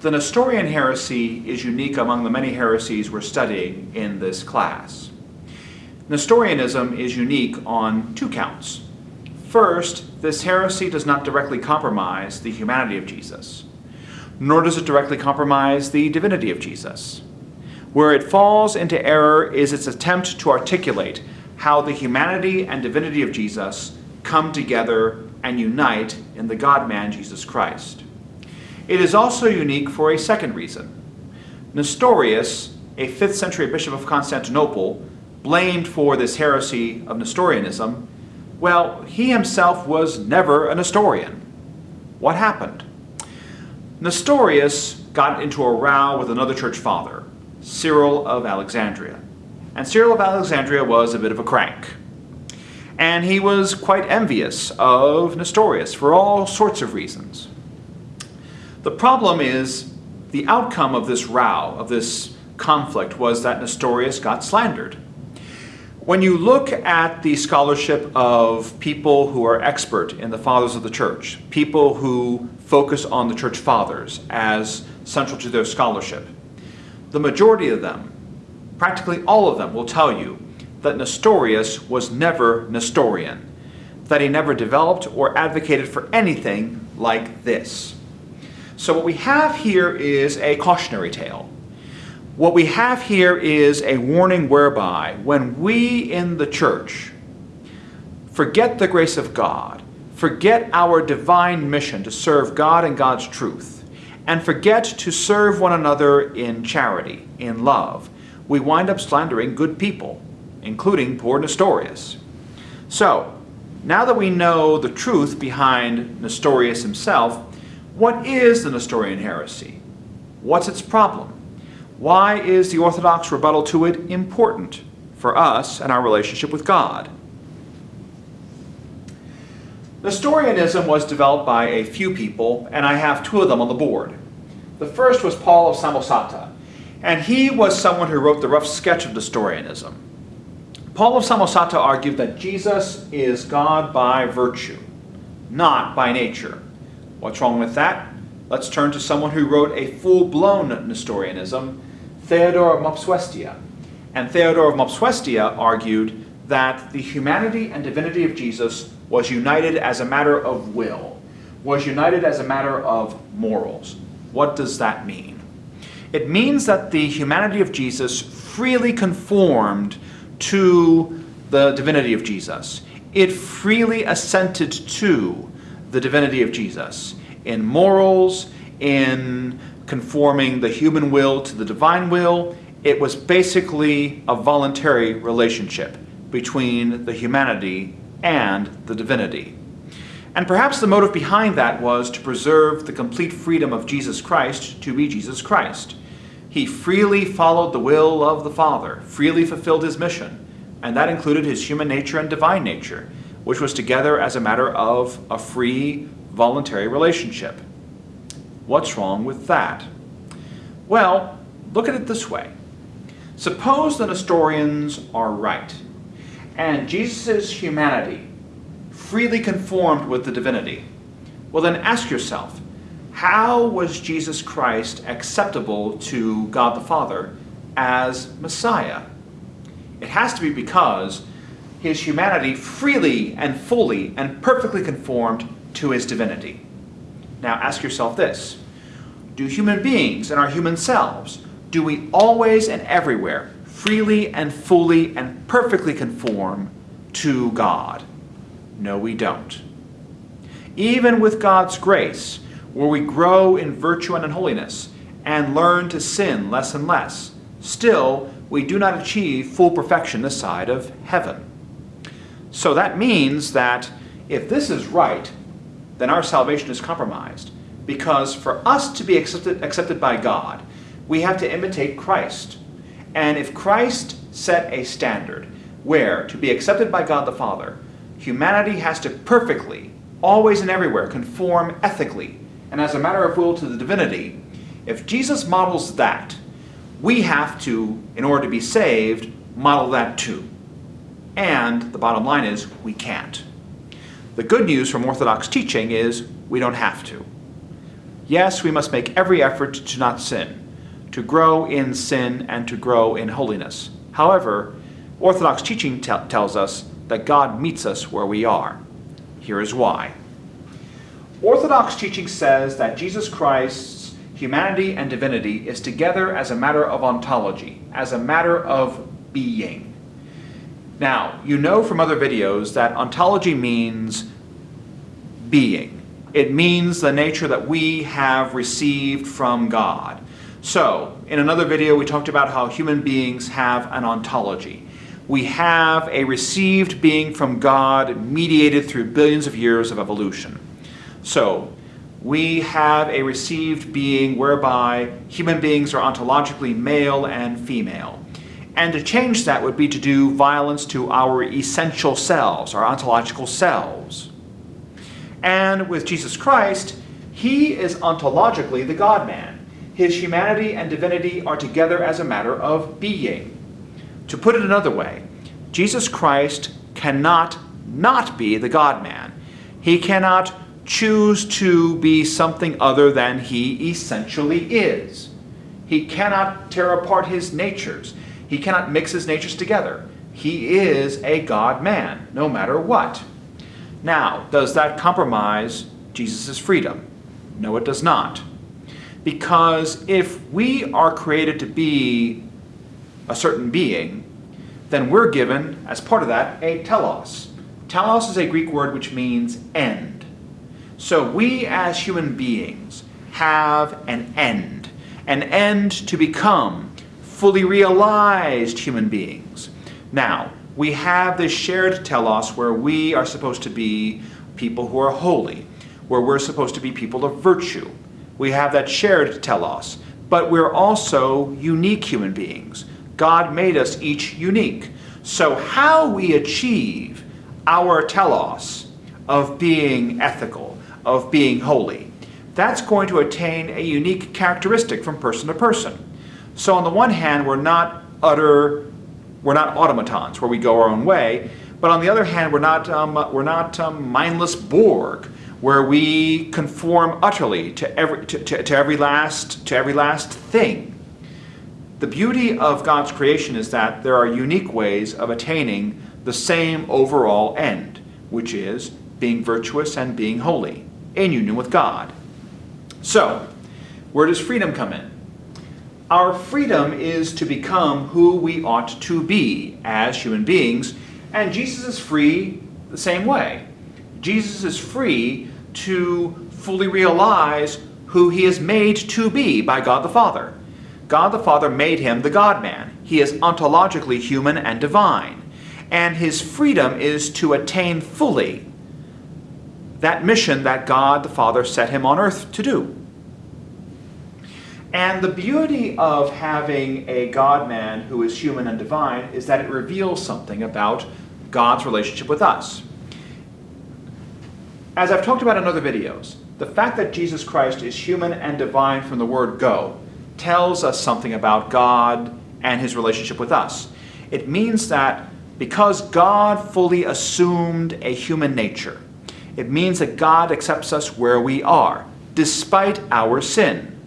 The Nestorian heresy is unique among the many heresies we're studying in this class. Nestorianism is unique on two counts. First, this heresy does not directly compromise the humanity of Jesus, nor does it directly compromise the divinity of Jesus. Where it falls into error is its attempt to articulate how the humanity and divinity of Jesus come together and unite in the God-man Jesus Christ. It is also unique for a second reason. Nestorius, a 5th century bishop of Constantinople, blamed for this heresy of Nestorianism, well, he himself was never a Nestorian. What happened? Nestorius got into a row with another church father, Cyril of Alexandria. And Cyril of Alexandria was a bit of a crank. And he was quite envious of Nestorius for all sorts of reasons. The problem is the outcome of this row, of this conflict, was that Nestorius got slandered. When you look at the scholarship of people who are expert in the fathers of the church, people who focus on the church fathers as central to their scholarship, the majority of them, practically all of them, will tell you that Nestorius was never Nestorian, that he never developed or advocated for anything like this. So what we have here is a cautionary tale. What we have here is a warning whereby when we in the church forget the grace of God, forget our divine mission to serve God and God's truth, and forget to serve one another in charity, in love, we wind up slandering good people, including poor Nestorius. So, now that we know the truth behind Nestorius himself, what is the Nestorian heresy? What's its problem? Why is the Orthodox rebuttal to it important for us and our relationship with God? Nestorianism was developed by a few people, and I have two of them on the board. The first was Paul of Samosata, and he was someone who wrote the rough sketch of Nestorianism. Paul of Samosata argued that Jesus is God by virtue, not by nature. What's wrong with that? Let's turn to someone who wrote a full-blown Nestorianism, Theodore of Mopsuestia. And Theodore of Mopsuestia argued that the humanity and divinity of Jesus was united as a matter of will, was united as a matter of morals. What does that mean? It means that the humanity of Jesus freely conformed to the divinity of Jesus. It freely assented to the divinity of Jesus in morals, in conforming the human will to the divine will. It was basically a voluntary relationship between the humanity and the divinity. And perhaps the motive behind that was to preserve the complete freedom of Jesus Christ to be Jesus Christ. He freely followed the will of the Father, freely fulfilled his mission, and that included his human nature and divine nature, which was together as a matter of a free, voluntary relationship. What's wrong with that? Well, look at it this way. Suppose the Nestorians are right, and Jesus' humanity freely conformed with the divinity. Well then ask yourself, how was Jesus Christ acceptable to God the Father as Messiah? It has to be because his humanity freely and fully and perfectly conformed to his divinity. Now ask yourself this, do human beings and our human selves, do we always and everywhere freely and fully and perfectly conform to God? No, we don't. Even with God's grace, where we grow in virtue and in holiness, and learn to sin less and less, still we do not achieve full perfection this side of heaven. So that means that if this is right, then our salvation is compromised. Because for us to be accepted, accepted by God, we have to imitate Christ. And if Christ set a standard where to be accepted by God the Father, humanity has to perfectly, always and everywhere, conform ethically and as a matter of will to the divinity, if Jesus models that, we have to, in order to be saved, model that too. And the bottom line is, we can't. The good news from Orthodox teaching is we don't have to. Yes, we must make every effort to not sin, to grow in sin and to grow in holiness. However, Orthodox teaching tells us that God meets us where we are. Here is why. Orthodox teaching says that Jesus Christ's humanity and divinity is together as a matter of ontology, as a matter of being. Now, you know from other videos that ontology means being. It means the nature that we have received from God. So, in another video we talked about how human beings have an ontology we have a received being from God mediated through billions of years of evolution. So, we have a received being whereby human beings are ontologically male and female. And to change that would be to do violence to our essential selves, our ontological selves. And with Jesus Christ, he is ontologically the God-man. His humanity and divinity are together as a matter of being. To put it another way, Jesus Christ cannot not be the God-man. He cannot choose to be something other than he essentially is. He cannot tear apart his natures. He cannot mix his natures together. He is a God-man, no matter what. Now, does that compromise Jesus' freedom? No, it does not. Because if we are created to be a certain being, then we're given, as part of that, a telos. Telos is a Greek word which means end. So we as human beings have an end, an end to become fully realized human beings. Now, we have this shared telos where we are supposed to be people who are holy, where we're supposed to be people of virtue. We have that shared telos, but we're also unique human beings. God made us each unique. So how we achieve our telos of being ethical, of being holy, that's going to attain a unique characteristic from person to person. So on the one hand, we're not utter, we're not automatons where we go our own way, but on the other hand, we're not, um, we're not um, mindless Borg where we conform utterly to every, to, to, to every last, to every last thing. The beauty of God's creation is that there are unique ways of attaining the same overall end, which is being virtuous and being holy, in union with God. So, where does freedom come in? Our freedom is to become who we ought to be as human beings, and Jesus is free the same way. Jesus is free to fully realize who he is made to be by God the Father. God the Father made him the God-man. He is ontologically human and divine. And his freedom is to attain fully that mission that God the Father set him on earth to do. And the beauty of having a God-man who is human and divine is that it reveals something about God's relationship with us. As I've talked about in other videos, the fact that Jesus Christ is human and divine from the word go tells us something about God and his relationship with us. It means that because God fully assumed a human nature, it means that God accepts us where we are, despite our sin.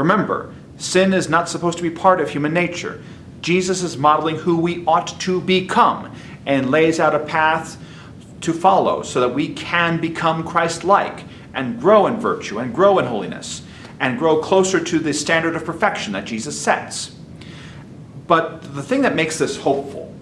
Remember, sin is not supposed to be part of human nature. Jesus is modeling who we ought to become and lays out a path to follow so that we can become Christ-like and grow in virtue and grow in holiness and grow closer to the standard of perfection that Jesus sets. But the thing that makes this hopeful,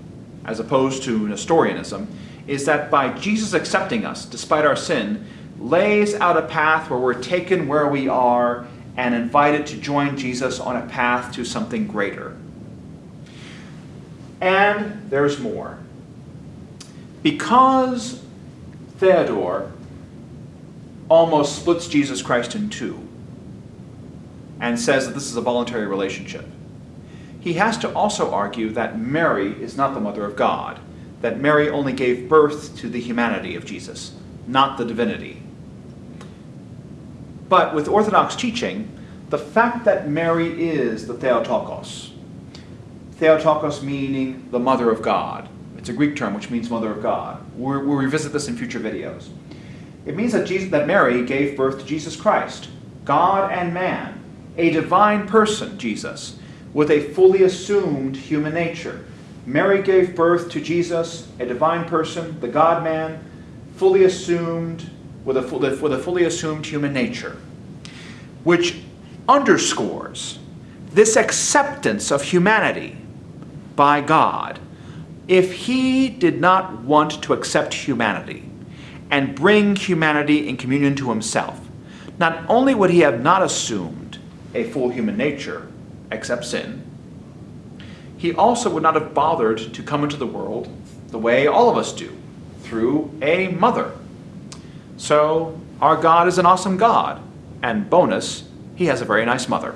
as opposed to Nestorianism, is that by Jesus accepting us, despite our sin, lays out a path where we're taken where we are and invited to join Jesus on a path to something greater. And there's more. Because Theodore almost splits Jesus Christ in two, and says that this is a voluntary relationship. He has to also argue that Mary is not the mother of God, that Mary only gave birth to the humanity of Jesus, not the divinity. But with Orthodox teaching, the fact that Mary is the Theotokos, Theotokos meaning the mother of God, it's a Greek term which means mother of God. we will revisit this in future videos. It means that, Jesus, that Mary gave birth to Jesus Christ, God and man, a divine person, Jesus, with a fully assumed human nature. Mary gave birth to Jesus, a divine person, the God man, fully assumed, with a, with a fully assumed human nature, which underscores this acceptance of humanity by God. If he did not want to accept humanity and bring humanity in communion to himself, not only would he have not assumed a full human nature, except sin, he also would not have bothered to come into the world the way all of us do, through a mother. So our God is an awesome God, and bonus, he has a very nice mother.